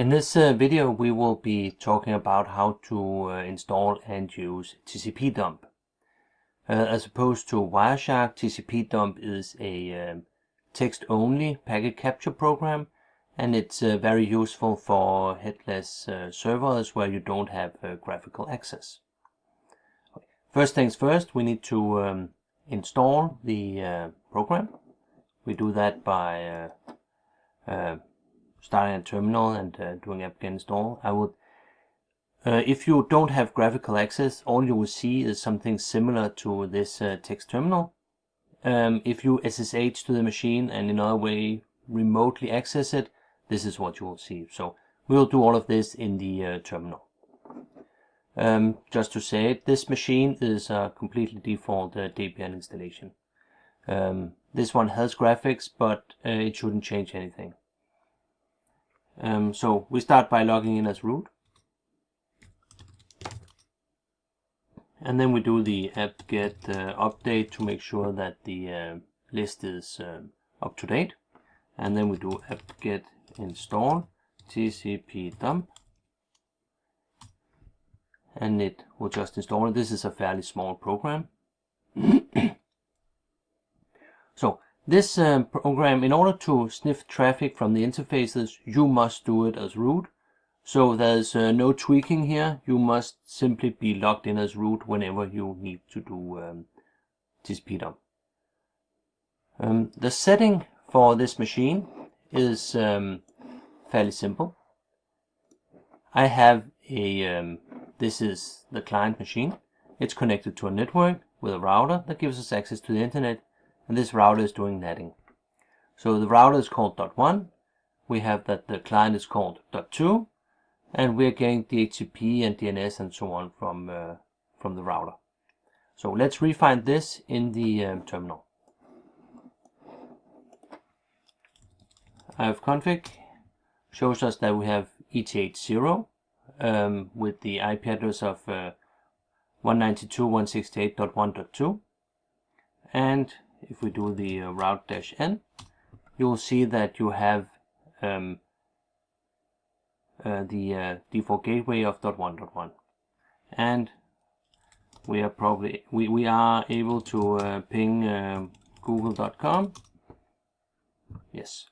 In this uh, video we will be talking about how to uh, install and use TCP dump. Uh, as opposed to Wireshark, TCP dump is a um, text-only packet capture program and it's uh, very useful for headless uh, servers where you don't have uh, graphical access. First things first, we need to um, install the program. We do that by starting a terminal and uh, doing apt install, I would, uh, if you don't have graphical access, all you will see is something similar to this uh, text terminal. Um, if you SSH to the machine and in other way remotely access it, this is what you will see. So we'll do all of this in the uh, terminal. Um, just to say it, this machine is a completely default uh, Debian installation. Um, this one has graphics, but uh, it shouldn't change anything. Um, so we start by logging in as root. And then we do the apt-get uh, update to make sure that the uh, list is uh, up to date. And then we do apt-get install tcp dump. And it will just install. This is a fairly small program. so this um, program, in order to sniff traffic from the interfaces, you must do it as root. So there's uh, no tweaking here. You must simply be logged in as root whenever you need to do um, TCP dump. Um, the setting for this machine is um, fairly simple. I have a, um, this is the client machine. It's connected to a network with a router that gives us access to the internet and this router is doing NATing. So the router is called dot .1, we have that the client is called dot .2, and we're getting DHCP and DNS and so on from, uh, from the router. So let's refine this in the um, terminal. ifconfig shows us that we have ETH0 um, with the IP address of uh, 192.168.1.2 and if we do the uh, route dash n, you will see that you have um, uh, the uh, default gateway of dot one dot one, and we are probably we we are able to uh, ping um, google.com. Yes,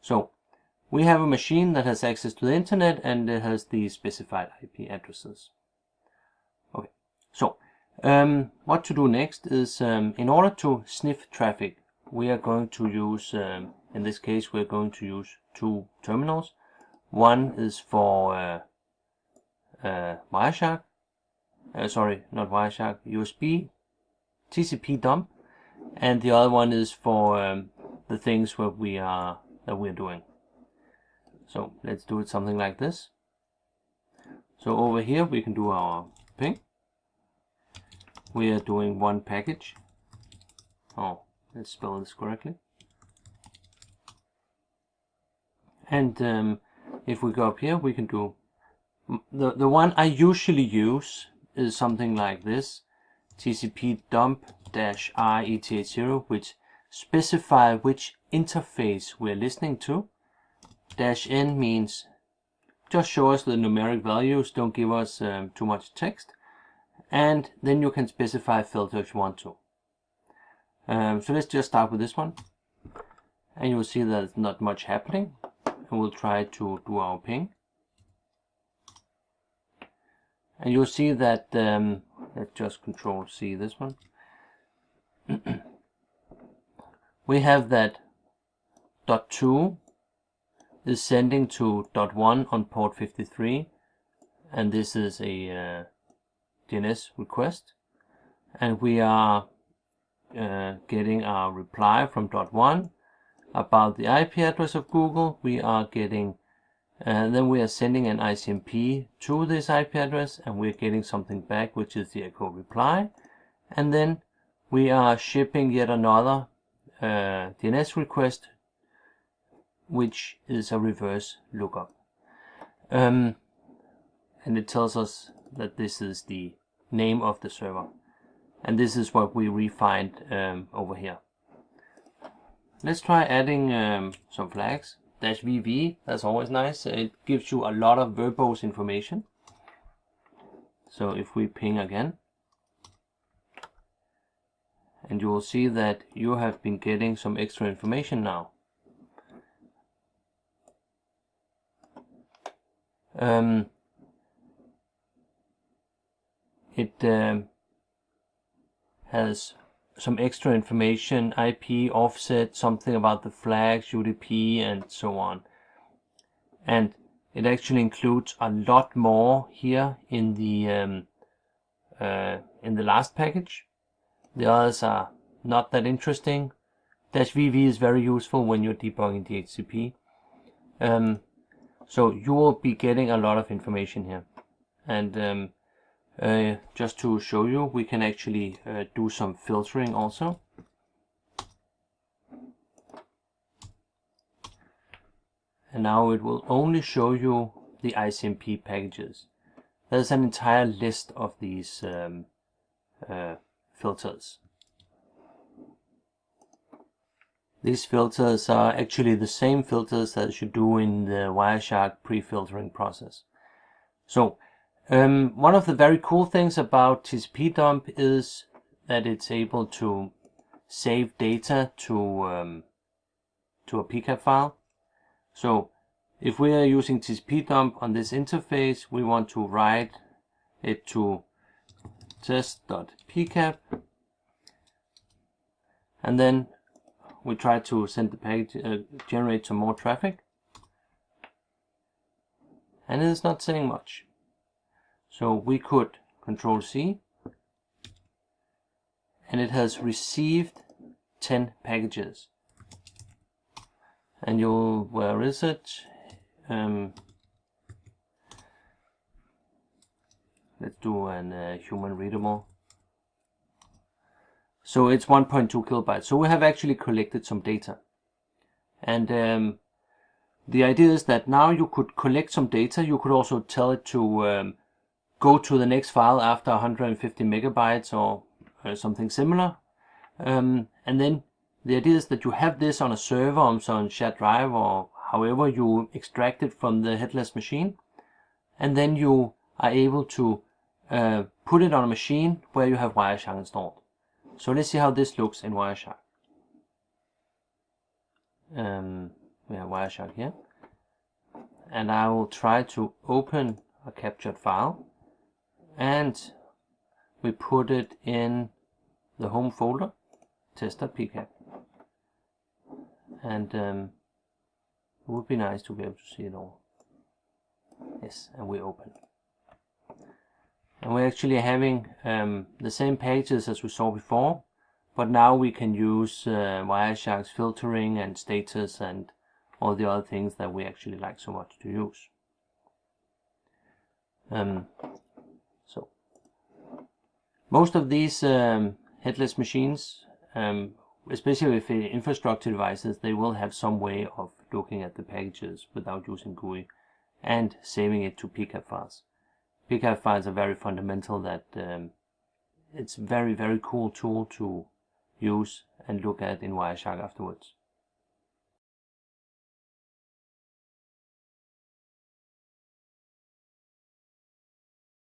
so we have a machine that has access to the internet and it has the specified IP addresses. Okay, so um, what to do next is, um, in order to sniff traffic, we are going to use, um, in this case, we're going to use two terminals. One is for uh, uh, Wireshark, uh, sorry, not Wireshark, USB, TCP dump, and the other one is for um, the things where we are that we're doing. So let's do it something like this. So over here we can do our ping we are doing one package. Oh, let's spell this correctly. And um, if we go up here, we can do the the one I usually use is something like this: TCP dump dash i eth0, which specify which interface we're listening to. Dash n means just show us the numeric values, don't give us um, too much text and then you can specify a filter if you want to. Um, so let's just start with this one. And you will see that there's not much happening. And we'll try to do our ping. And you'll see that um, let's just control C this one. We have that dot 2 is sending to dot 1 on port 53 and this is a uh, DNS request. And we are uh, getting a reply from dot one about the IP address of Google. We are getting and uh, then we are sending an ICMP to this IP address and we're getting something back which is the echo reply. And then we are shipping yet another uh, DNS request which is a reverse lookup. Um, and it tells us that this is the name of the server. And this is what we refined um, over here. Let's try adding um, some flags. dash VV, that's always nice. It gives you a lot of verbose information. So if we ping again, and you will see that you have been getting some extra information now. Um, it um, has some extra information, IP, offset, something about the flags, UDP, and so on. And it actually includes a lot more here in the um, uh, in the last package. The others are not that interesting. Dash VV is very useful when you're debugging DHCP. Um, so you will be getting a lot of information here. And um, uh, just to show you, we can actually uh, do some filtering also. And now it will only show you the ICMP packages. There's an entire list of these um, uh, filters. These filters are actually the same filters that you do in the Wireshark pre-filtering process. So um, one of the very cool things about TCP dump is that it's able to save data to um, to a PCAP file. So if we are using TCP dump on this interface, we want to write it to test.pcap and then we try to send the uh, generate some more traffic and it is not saying much. So we could control C and it has received 10 packages. And you'll, where is it? Um, let's do an uh, human readable. So it's 1.2 kilobytes. So we have actually collected some data. And um, the idea is that now you could collect some data. You could also tell it to um, go to the next file after 150 megabytes or uh, something similar. Um, and then the idea is that you have this on a server on some shared drive or however you extract it from the headless machine. And then you are able to uh, put it on a machine where you have Wireshark installed. So let's see how this looks in Wireshark. Um, we have Wireshark here. And I will try to open a captured file and we put it in the home folder test.pcap and um, it would be nice to be able to see it all. Yes and we open. And we're actually having um, the same pages as we saw before but now we can use uh, Wireshark's filtering and status and all the other things that we actually like so much to use. Um, most of these um, headless machines, um, especially with the infrastructure devices, they will have some way of looking at the packages without using GUI and saving it to PCAP files. PCAP files are very fundamental that um, it's very, very cool tool to use and look at in Wireshark afterwards.